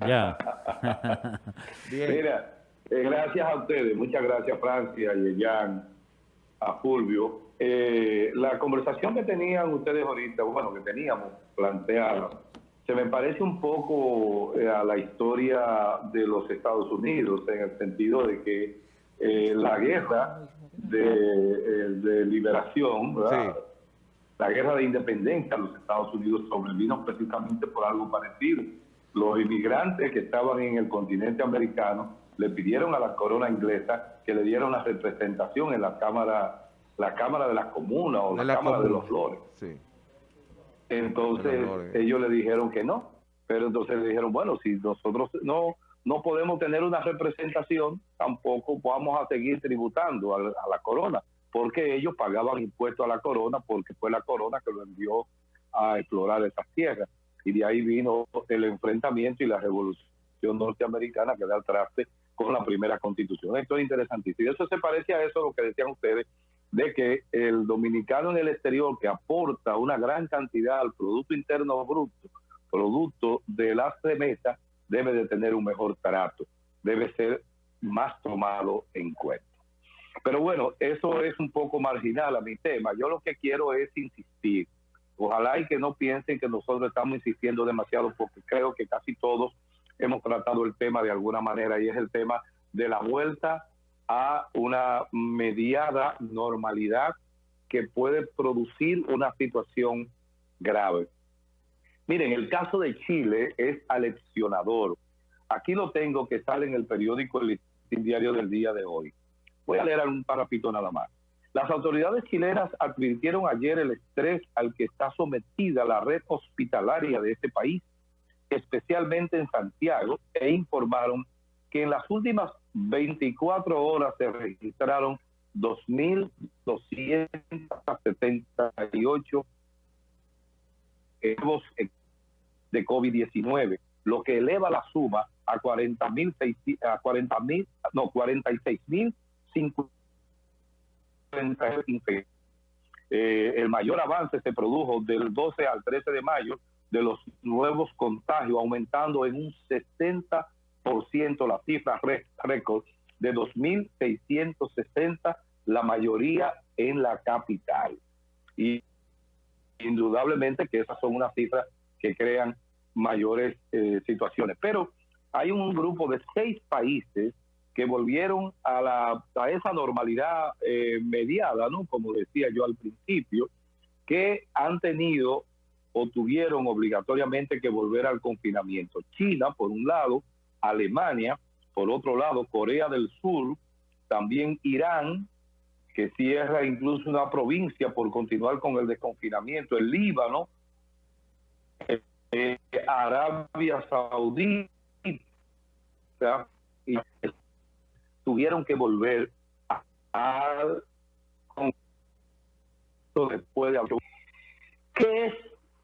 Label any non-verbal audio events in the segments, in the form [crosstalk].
Ya, ya. [laughs] Mira, eh, gracias a ustedes, muchas gracias Francia, a Yeyan, a Fulvio. Eh, la conversación que tenían ustedes ahorita, bueno, que teníamos planteada, se me parece un poco eh, a la historia de los Estados Unidos, en el sentido de que la guerra de, liberación, la guerra de independencia de los Estados Unidos sobrevino precisamente por algo parecido. Los inmigrantes que estaban en el continente americano le pidieron a la corona inglesa que le diera una representación en la Cámara, la Cámara de las Comunas o la, Cámara de los Flores. Entonces ellos le dijeron que no, pero entonces le dijeron, bueno, si nosotros no no podemos tener una representación, tampoco vamos a seguir tributando a, la corona, porque ellos pagaban impuestos a la corona porque fue la corona que lo envió a explorar esas tierras. Y de ahí vino el enfrentamiento y la revolución norteamericana que da el traste con la primera constitución. Esto es interesantísimo. Y eso se parece a eso lo que decían ustedes, de que el dominicano en el exterior que aporta una gran cantidad al Producto Interno Bruto, producto de las remesas, debe de tener un mejor trato, debe ser más tomado en cuenta. Pero bueno, eso es un poco marginal a mi tema. Yo lo que quiero es insistir. Ojalá y que no piensen que nosotros estamos insistiendo demasiado porque creo que casi todos hemos tratado el tema de alguna manera y es el tema de la vuelta a una mediada normalidad que puede producir una situación grave. Miren, el caso de Chile es aleccionador. Aquí lo tengo que sale en el periódico El Diario del día de hoy. Voy a leer un parapito nada más. Las autoridades chilenas advirtieron ayer el estrés al que está sometida la red hospitalaria de este país, especialmente en Santiago, e informaron que en las últimas 24 horas se registraron 2.278 nuevos de COVID-19, lo que eleva la suma a 40.000, 40.000, no, 46.050 eh, el mayor avance se produjo del 12 al 13 de mayo de los nuevos contagios, aumentando en un 60% la cifra récord de 2.660, la mayoría en la capital. Y indudablemente que esas son unas cifras que crean mayores eh, situaciones. Pero hay un grupo de seis países que volvieron a, la, a esa normalidad eh, mediada, ¿no? Como decía yo al principio, que han tenido o tuvieron obligatoriamente que volver al confinamiento. China, por un lado, Alemania, por otro lado, Corea del Sur, también Irán, que cierra incluso una provincia por continuar con el desconfinamiento, el Líbano, eh, Arabia Saudita, y tuvieron que volver a, después de ¿Qué es,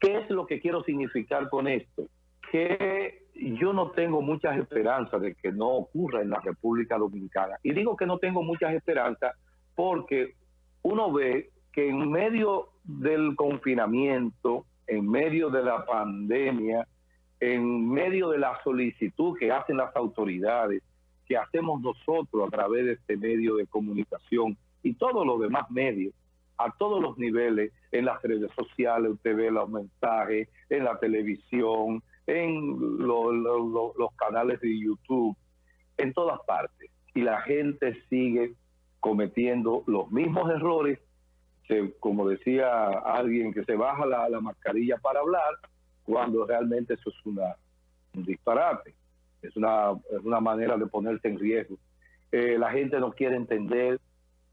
¿Qué es lo que quiero significar con esto? Que yo no tengo muchas esperanzas de que no ocurra en la República Dominicana. Y digo que no tengo muchas esperanzas porque uno ve que en medio del confinamiento, en medio de la pandemia, en medio de la solicitud que hacen las autoridades, que hacemos nosotros a través de este medio de comunicación y todos los demás medios, a todos los niveles, en las redes sociales, usted ve los mensajes, en la televisión, en los canales de YouTube, en todas partes. Y la gente sigue cometiendo los mismos errores, como decía alguien, que se baja la, mascarilla para hablar, cuando realmente eso es una, un disparate, es una, una manera de ponerse en riesgo. Eh, la gente no quiere entender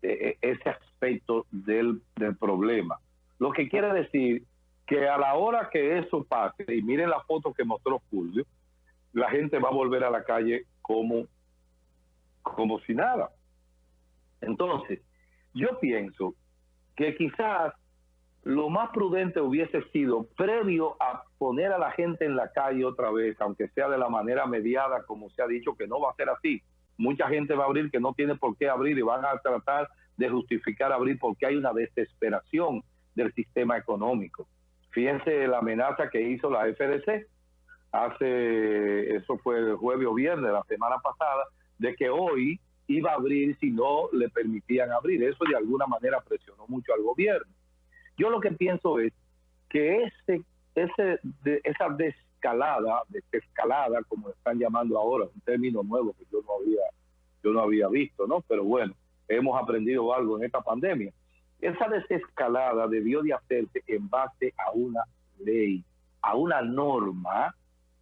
eh, ese aspecto del, del problema. Lo que quiere decir que a la hora que eso pase, y miren la foto que mostró Julio, la gente va a volver a la calle como, como si nada. Entonces, yo pienso que quizás lo más prudente hubiese sido, previo a poner a la gente en la calle otra vez, aunque sea de la manera mediada, como se ha dicho que no va a ser así. Mucha gente va a abrir que no tiene por qué abrir y van a tratar de justificar abrir porque hay una desesperación del sistema económico. Fíjense la amenaza que hizo la FDC hace, eso fue el jueves o viernes, la semana pasada, de que hoy iba a abrir si no le permitían abrir. Eso de alguna manera presionó mucho al gobierno. Yo lo que pienso es que ese, esa descalada, desescalada, como están llamando ahora, un término nuevo que yo no había, yo no había visto, ¿no? Pero bueno, hemos aprendido algo en esta pandemia. Esa desescalada debió de hacerse en base a una ley, a una norma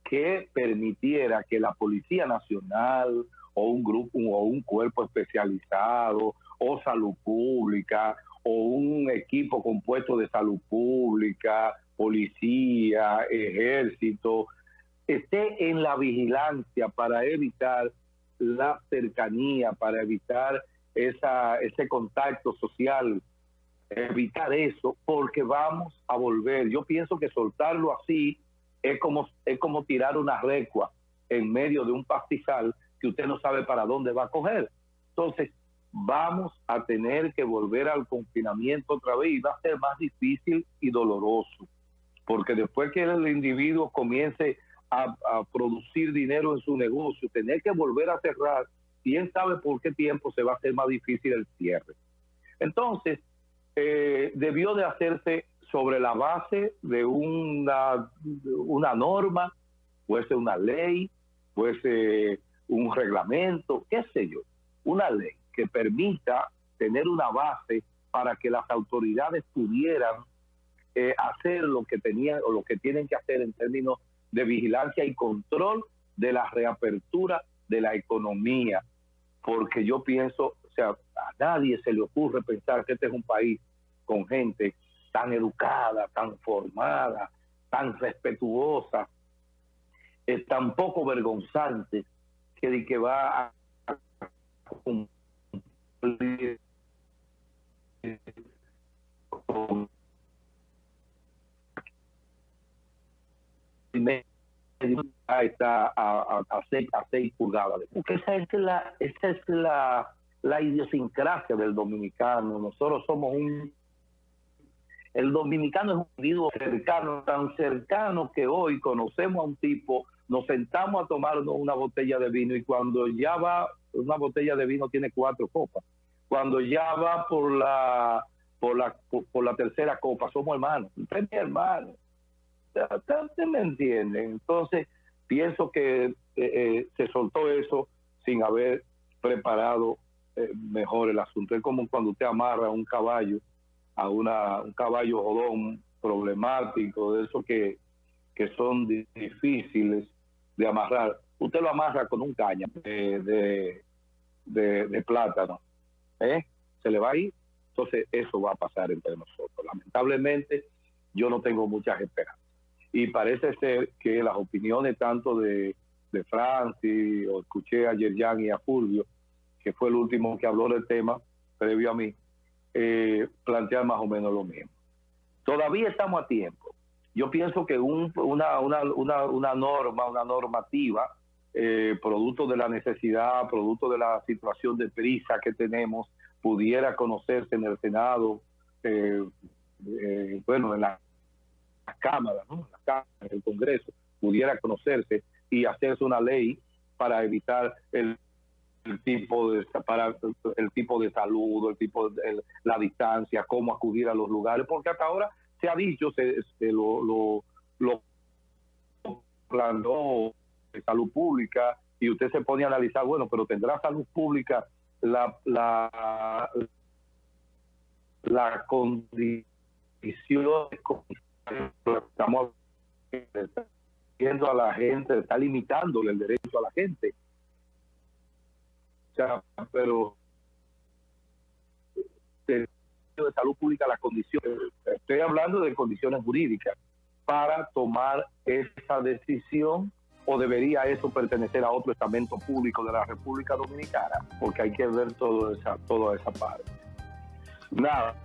que permitiera que la Policía Nacional o un grupo o un cuerpo especializado o salud pública o un equipo compuesto de salud pública, policía, ejército, esté en la vigilancia para evitar la cercanía, para evitar esa, ese contacto social, evitar eso, porque vamos a volver. Yo pienso que soltarlo así es como, es como tirar una recua en medio de un pastizal que usted no sabe para dónde va a coger. Entonces, vamos a tener que volver al confinamiento otra vez y va a ser más difícil y doloroso, porque después que el individuo comience a, producir dinero en su negocio, tener que volver a cerrar, quién sabe por qué tiempo se va a hacer más difícil el cierre. Entonces, eh, debió de hacerse sobre la base de una, una norma, fuese una ley, fuese un reglamento, qué sé yo, una ley que permita tener una base para que las autoridades pudieran eh, hacer lo que tenían o lo que tienen que hacer en términos de vigilancia y control de la reapertura de la economía, porque yo pienso, o sea, a nadie se le ocurre pensar que este es un país con gente tan educada, tan formada, tan respetuosa, es tan poco vergonzante que, que va a está a, a, a seis pulgadas. Porque esa es la, esa es la, la idiosincrasia del dominicano. Nosotros somos un el dominicano es un individuo cercano, tan cercano que hoy conocemos a un tipo, nos sentamos a tomarnos una botella de vino y cuando ya va, una botella de vino tiene cuatro copas. Cuando ya va por la por la por, la tercera copa, somos hermanos. Usted es mi hermano. Me entiende. Entonces, pienso que eh, eh, se soltó eso sin haber preparado eh, mejor el asunto. Es como cuando usted amarra un caballo a una, un caballo jodón problemático, de esos que, que son difíciles de amarrar. Usted lo amarra con un caña de, de, plátano. ¿eh? Se le va a ir. Entonces, eso va a pasar entre nosotros. Lamentablemente, yo no tengo muchas esperanzas. Y parece ser que las opiniones tanto de, de Francis, o escuché a Yerjan y a Fulvio, que fue el último que habló del tema previo a mí, eh, plantear más o menos lo mismo. Todavía estamos a tiempo. Yo pienso que un, una, una, una, una, norma, una normativa, eh, producto de la necesidad, producto de la situación de prisa que tenemos, pudiera conocerse en el Senado, eh, eh, bueno, en la, Cámara, ¿no? en el Congreso, pudiera conocerse y hacerse una ley para evitar el tipo de para el tipo de salud, el tipo de la distancia, cómo acudir a los lugares, porque hasta ahora se ha dicho, se, lo, lo, lo planteó de salud pública y usted se pone a analizar, bueno, pero tendrá salud pública la la la condición estamos viendo a la gente, está limitándole el derecho a la gente pero de, salud pública las condiciones, estoy hablando de condiciones jurídicas para tomar esa decisión o debería eso pertenecer a otro estamento público de la República Dominicana, porque hay que ver todo esa, toda esa parte. Nada,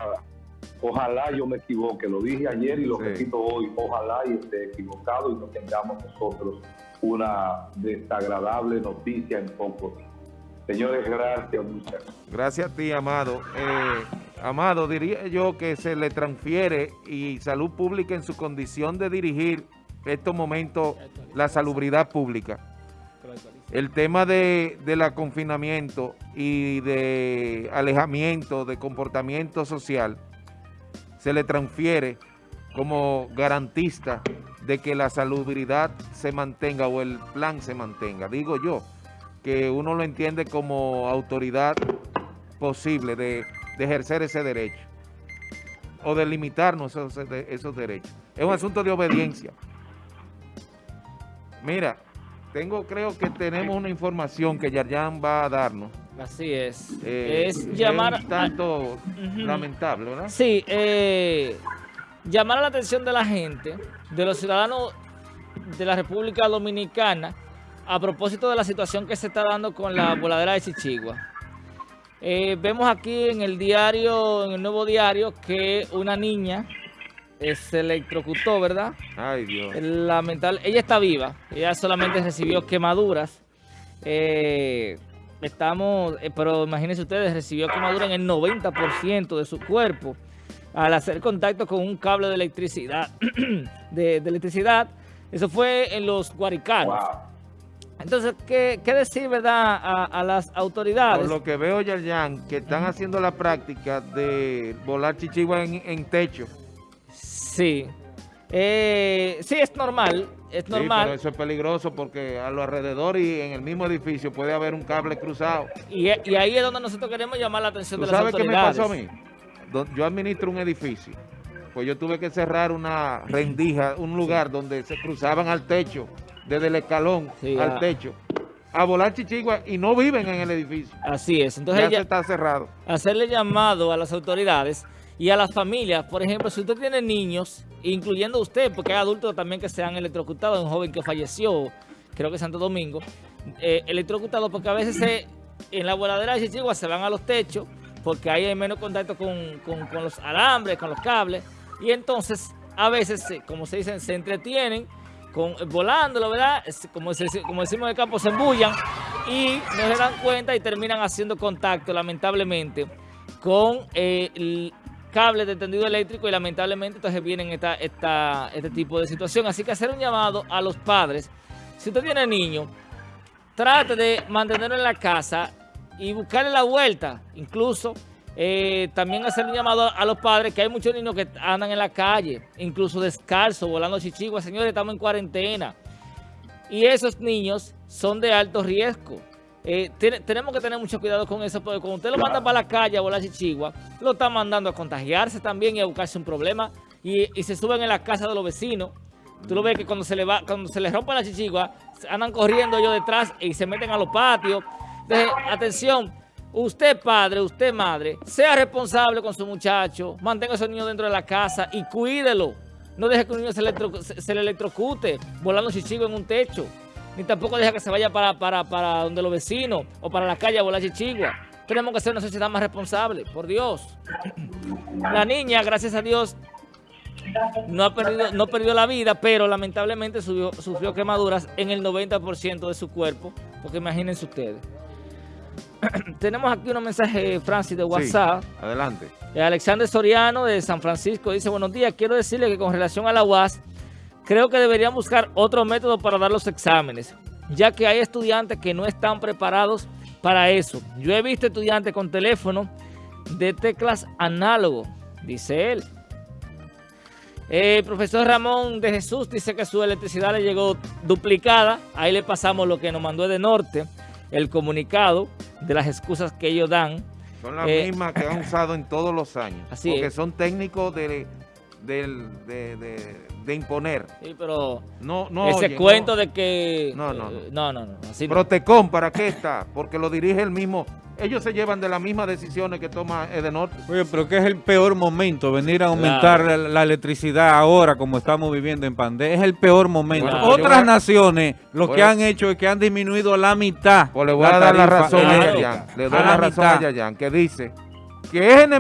ojalá yo me equivoque, lo dije ayer y lo repito hoy, ojalá y esté equivocado y no tengamos nosotros una desagradable noticia en poco tiempo. Señores, gracias, muchas gracias. a ti, Amado. Eh, Amado, diría yo que se le transfiere y Salud Pública en su condición de dirigir estos momentos la salubridad pública. El tema de, de la confinamiento y de alejamiento de comportamiento social se le transfiere como garantista de que la salubridad se mantenga o el plan se mantenga. Digo yo, que uno lo entiende como autoridad posible de, de ejercer ese derecho o de limitarnos esos, esos derechos. Es un asunto de obediencia. Mira, tengo, creo que tenemos una información que Yarjan va a darnos. Así es. Eh, es llamar... un tanto lamentable, ¿verdad? Sí, eh, llamar la atención de la gente, de los ciudadanos de la República Dominicana, a propósito de la situación que se está dando con la voladera de Chichigua. Eh, vemos aquí en el diario, en el nuevo diario, que una niña eh, se electrocutó, ¿verdad? Ay, Dios. Lamentable. Ella está viva. Ella solamente recibió quemaduras. Eh, estamos, eh, pero imagínense ustedes, recibió quemaduras en el 90% de su cuerpo al hacer contacto con un cable de electricidad. [clears throat] de, de electricidad. Eso fue en los Guaricanos. Wow. Entonces, ¿qué, qué decir, verdad, a, a las autoridades? Por lo que veo, Yarjan, que están haciendo la práctica de volar chichigua en, en techo. Sí. Eh, sí, es normal. Es Sí, normal. pero eso es peligroso porque a los alrededores y en el mismo edificio puede haber un cable cruzado. y, y ahí es donde nosotros queremos llamar la atención ¿Tú de las sabes qué me autoridades. pasó a mí? Yo administro un edificio. Pues yo tuve que cerrar una rendija, un lugar donde se cruzaban al techo, desde el escalón Sí, al ah. techo, a volar chichigua y no viven en el edificio. Así es. Entonces ya se está cerrado. hacerle llamado a las autoridades y a las familias. Por ejemplo, si usted tiene niños, incluyendo usted, porque hay adultos también que se han electrocutado, un joven que falleció, creo que en Santo Domingo, eh, electrocutado porque a veces se- en la voladera de Chichigua se van a los techos porque ahí hay menos contacto con, con- con los alambres, con los cables, y entonces a veces, se- como se dicen, se entretienen con, volándolo, ¿verdad? Como decimos en el campo, se embullan y no se dan cuenta y terminan haciendo contacto, lamentablemente, con eh, el cable de tendido eléctrico y lamentablemente entonces vienen esta, esta, este tipo de situación. Así que hacer un llamado a los padres. Si usted tiene niño, trate de mantenerlo en la casa y buscarle la vuelta. Incluso eh, también hacer un llamado a los padres, que hay muchos niños que andan en la calle, incluso descalzos, volando chichiguas. Señores, estamos en cuarentena. Y esos niños son de alto riesgo. Eh, tenemos que tener mucho cuidado con eso, porque cuando usted lo manda para la calle a volar chichigua, lo está mandando a contagiarse también y a buscarse un problema. Y, y se suben en la casa de los vecinos. Tú lo ves que cuando se le va, cuando se les rompe la chichigua, andan corriendo ellos detrás y se meten a los patios. Entonces, atención, usted padre, usted madre, sea responsable con su muchacho, mantenga a esos niños dentro de la casa y cuídelo. No deje que un niño se, le electrocute volando chichigo en un techo. Ni tampoco deje que se vaya para, para, donde los vecinos o para la calle a volar chichigua. Tenemos que ser una sociedad más responsable, por Dios. La niña, gracias a Dios, no ha perdido, no perdió la vida, pero lamentablemente subió- sufrió quemaduras en el 90% de su cuerpo, porque imagínense ustedes. [clears throat] Tenemos aquí unos mensajes, Francis, de WhatsApp. Sí, adelante. Eh, Alexander Soriano de San Francisco dice, buenos días, quiero decirle que con relación a la UAS, creo que deberían buscar otro método para dar los exámenes, ya que hay estudiantes que no están preparados para eso. Yo he visto estudiantes con teléfono de teclas análogo, dice él. Eh, El profesor Ramón de Jesús dice que su electricidad le llegó duplicada. Ahí le pasamos lo que nos mandó de norte, el comunicado de las excusas que ellos dan. Son las Eh, mismas que han usado en todos los años. [laughs] Así porque es. son técnicos de, de, de- de imponer. Sí, pero No, no ese cuento no. de que... No, no, eh, no, no, no, así no. Protecom, ¿para qué está? Porque lo dirige el mismo. Ellos se llevan de las mismas decisiones que toma Edenorte. Oye, pero que es el peor momento, venir a aumentar la, la electricidad ahora como estamos viviendo en pandemia, es el peor momento. Otras a- naciones lo que han hecho es que han disminuido a la mitad. Pues le voy a dar la razón a. Yayan. Le doy A la la razón a. Yayan, que dice que es